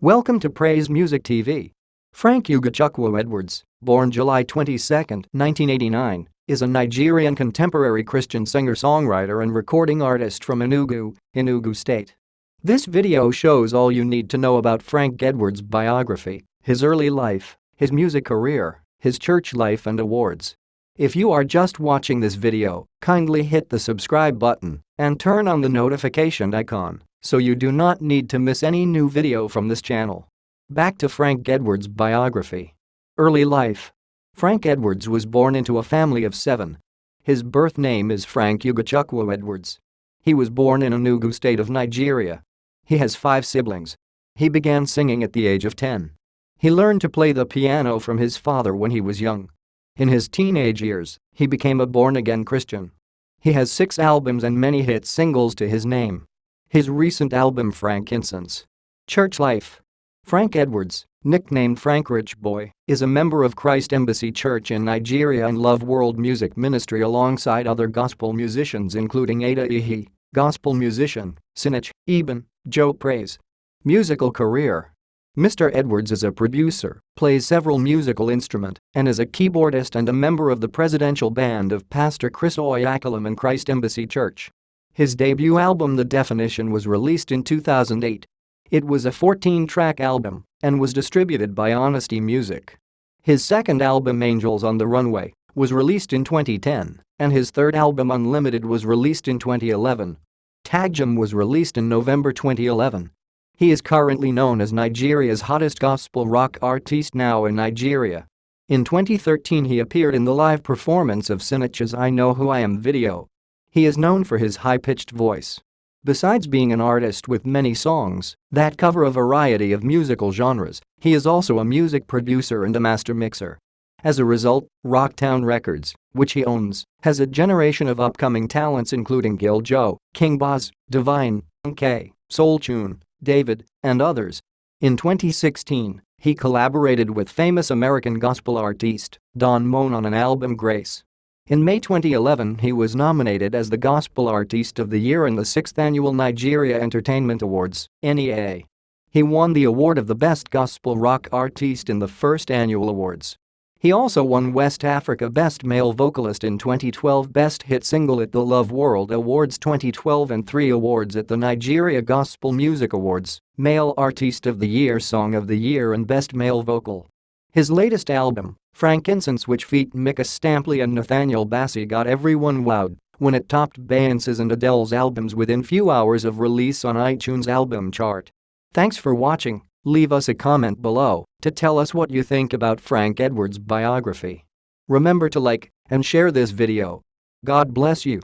Welcome to Praise Music TV. Frank Ugochukwu Edwards, born July 22, 1989, is a Nigerian contemporary Christian singer-songwriter and recording artist from Enugu, Enugu State. This video shows all you need to know about Frank Edwards' biography, his early life, his music career, his church life and awards. If you are just watching this video, kindly hit the subscribe button and turn on the notification icon so you do not need to miss any new video from this channel. Back to Frank Edwards' biography. Early life. Frank Edwards was born into a family of seven. His birth name is Frank Ugochukwu Edwards. He was born in Enugu state of Nigeria. He has five siblings. He began singing at the age of 10. He learned to play the piano from his father when he was young. In his teenage years, he became a born-again Christian. He has six albums and many hit singles to his name. His recent album Frankincense. Church Life. Frank Edwards, nicknamed Frank Rich Boy, is a member of Christ Embassy Church in Nigeria and Love World Music Ministry alongside other gospel musicians including Ada Ehi, gospel musician, Sinach, Eben, Joe Praise. Musical career Mr. Edwards is a producer, plays several musical instrument, and is a keyboardist and a member of the presidential band of Pastor Chris Oyakhilome and Christ Embassy Church. His debut album The Definition was released in 2008. It was a 14-track album and was distributed by Honesty Music. His second album Angels on the Runway was released in 2010 and his third album Unlimited was released in 2011. Tagjum was released in November 2011. He is currently known as Nigeria's hottest gospel rock artiste now in Nigeria. In 2013 he appeared in the live performance of Sinach's I Know Who I Am video. He is known for his high-pitched voice. Besides being an artist with many songs that cover a variety of musical genres, he is also a music producer and a master mixer. As a result, Rocktown Records, which he owns, has a generation of upcoming talents including Gil Joe, King Boz, Divine, K, Soul Tune, David, and others. In 2016, he collaborated with famous American gospel artiste Don Moen on an album Grace. In May 2011 he was nominated as the Gospel Artiste of the Year in the 6th Annual Nigeria Entertainment Awards NEA. He won the award of the Best Gospel Rock Artiste in the first annual awards. He also won West Africa Best Male Vocalist in 2012 Best Hit Single at the Love World Awards 2012 and three awards at the Nigeria Gospel Music Awards, Male Artiste of the Year Song of the Year and Best Male Vocal. His latest album, Frankincense which feat Micah Stampley and Nathaniel Bassey got everyone wowed when it topped Beyonce's and Adele's albums within few hours of release on iTunes album chart. Thanks for watching. Leave us a comment below to tell us what you think about Frank Edwards' biography. Remember to like and share this video. God bless you.